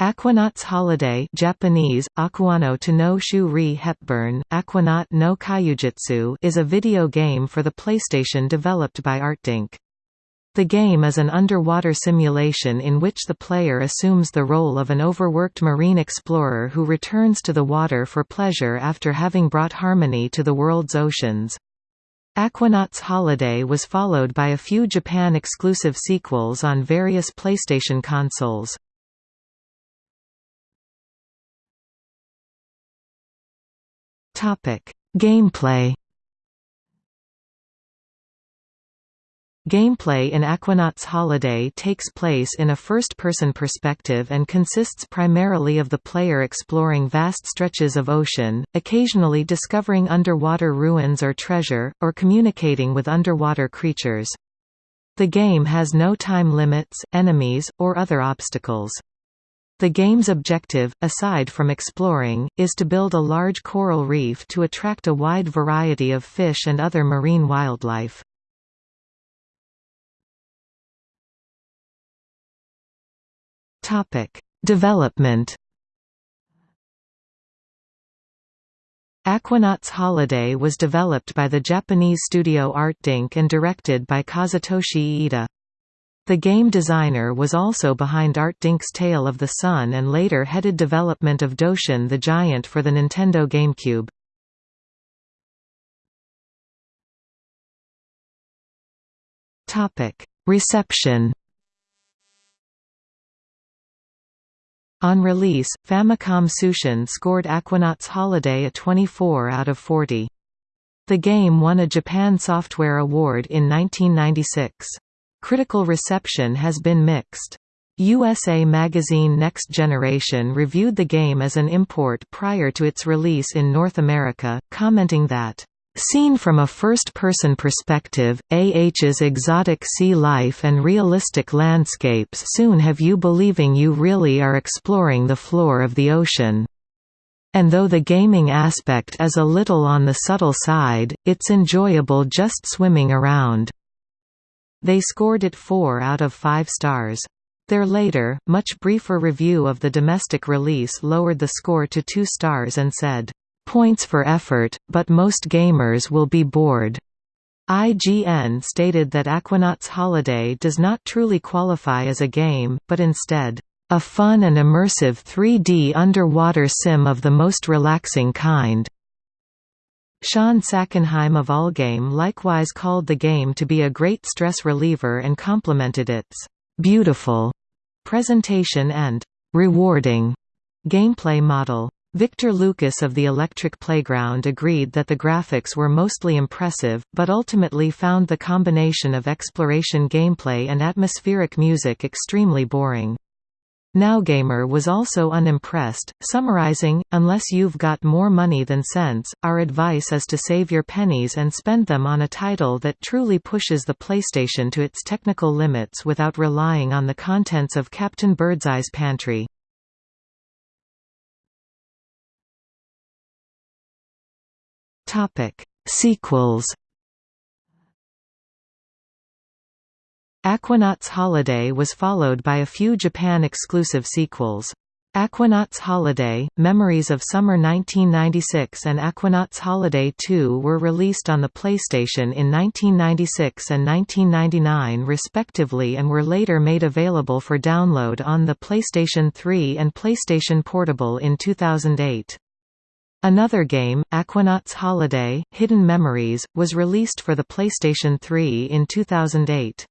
Aquanaut's Holiday Japanese, Aquano to no Shu Hepburn, Aquanaut no Kyujutsu is a video game for the PlayStation developed by ArtDink. The game is an underwater simulation in which the player assumes the role of an overworked marine explorer who returns to the water for pleasure after having brought harmony to the world's oceans. Aquanaut's Holiday was followed by a few Japan-exclusive sequels on various PlayStation consoles. Gameplay. Gameplay in Aquanaut's Holiday takes place in a first-person perspective and consists primarily of the player exploring vast stretches of ocean, occasionally discovering underwater ruins or treasure, or communicating with underwater creatures. The game has no time limits, enemies, or other obstacles. The game's objective, aside from exploring, is to build a large coral reef to attract a wide variety of fish and other marine wildlife. Development Aquanaut's Holiday was developed by the Japanese studio ArtDink and directed by Kazutoshi Iida. The game designer was also behind Art Dink's Tail of the Sun and later headed development of Doshin the Giant for the Nintendo GameCube. Reception On release, Famicom Tsushin scored Aquanaut's Holiday a 24 out of 40. The game won a Japan Software Award in 1996. Critical reception has been mixed. USA Magazine Next Generation reviewed the game as an import prior to its release in North America, commenting that, "...seen from a first-person perspective, AH's exotic sea life and realistic landscapes soon have you believing you really are exploring the floor of the ocean." And though the gaming aspect is a little on the subtle side, it's enjoyable just swimming around. They scored it 4 out of 5 stars. Their later, much briefer review of the domestic release lowered the score to 2 stars and said, "...points for effort, but most gamers will be bored." IGN stated that Aquanaut's Holiday does not truly qualify as a game, but instead, "...a fun and immersive 3D underwater sim of the most relaxing kind." Shawn Sackenheim of Allgame likewise called the game to be a great stress reliever and complimented its «beautiful» presentation and «rewarding» gameplay model. Victor Lucas of the Electric Playground agreed that the graphics were mostly impressive, but ultimately found the combination of exploration gameplay and atmospheric music extremely boring. Nowgamer was also unimpressed, summarizing, Unless you've got more money than sense, our advice is to save your pennies and spend them on a title that truly pushes the PlayStation to its technical limits without relying on the contents of Captain Birdseye's pantry. Sequels Aquanaut's Holiday was followed by a few Japan-exclusive sequels. Aquanaut's Holiday, Memories of Summer 1996 and Aquanaut's Holiday 2 were released on the PlayStation in 1996 and 1999 respectively and were later made available for download on the PlayStation 3 and PlayStation Portable in 2008. Another game, Aquanaut's Holiday, Hidden Memories, was released for the PlayStation 3 in 2008.